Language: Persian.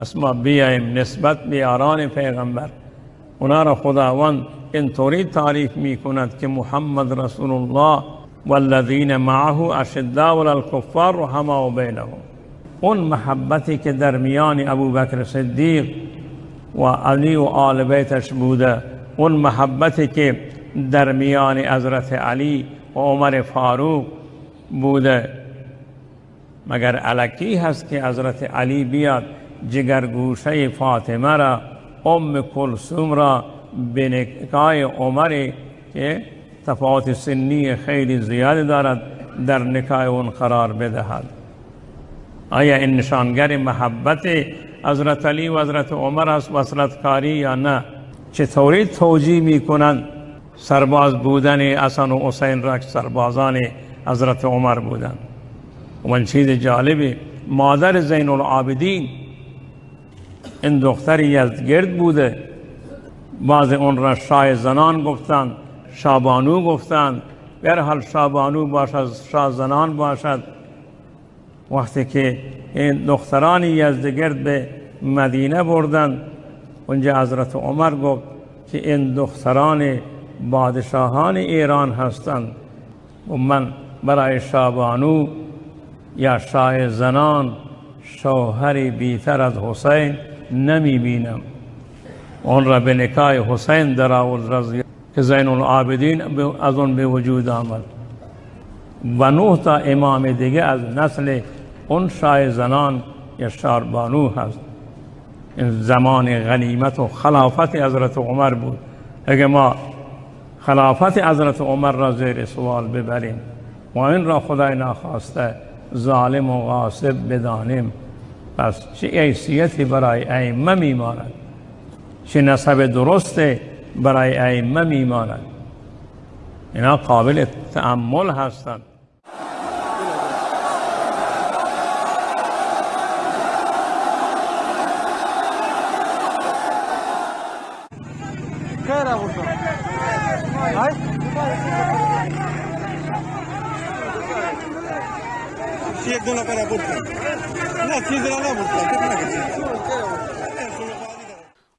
پس ما بیایم نسبت به یاران پیغمبر. اونا را خداوند اینطوری تعریف می کند که محمد رسول الله والذین معه اشداء علی الکفار رحماء بینهم. اون محبتی که در میان ابوبکر صدیق و علی و آل بیتش بوده اون محبتی که در میان حضرت علی و عمر فاروق بوده. مگر علکی هست که حضرت علی بیاد جگرگوشه فاطمه را ام کلثوم را به نکای عمر که تفاوت سنی خیلی زیادی دارد در نکای اون قرار بدهد. آیا این نشانگر محبت حضرت علی و حضرت عمر است وصلت کاری یا نه؟ چطوری توجیه می کنند سرباز بودن حسن و حسین را سربازان حضرت عمر بودند. و چیز جالبی مادر زین العابدین این دختر یزدگرد بوده. بعض اون را شاه زنان گفتند شابانو گفتند به حال شابانو باشد شاه زنان باشد. وقتی که این دختران یزدگرد به مدینه بردند اونجا حضرت عمر گفت که این دختران بادشاهان ایران هستند و من برای شابانو یا شاه زنان شوهری بیتر از حسین نمی بینم اون را به نکای حسین در آورد رضی که زین العابدین از اون به وجود آمد. و نه تا امام دیگه از نسل اون شاه زنان یا شاربانو هست. این زمان غنیمت و خلافت حضرت عمر بود. اگه ما خلافت حضرت عمر را زیر سوال ببریم و این را خدای ناخواسته ظالم و غاصب بدانیم. پس چه حیثیتی برای ائمه میماند؟ چه نسب درسته برای ائمه میماند؟ اینا قابل تأمل هستند. یک دو نفر برد نه چیز را نبرد کتنا کسی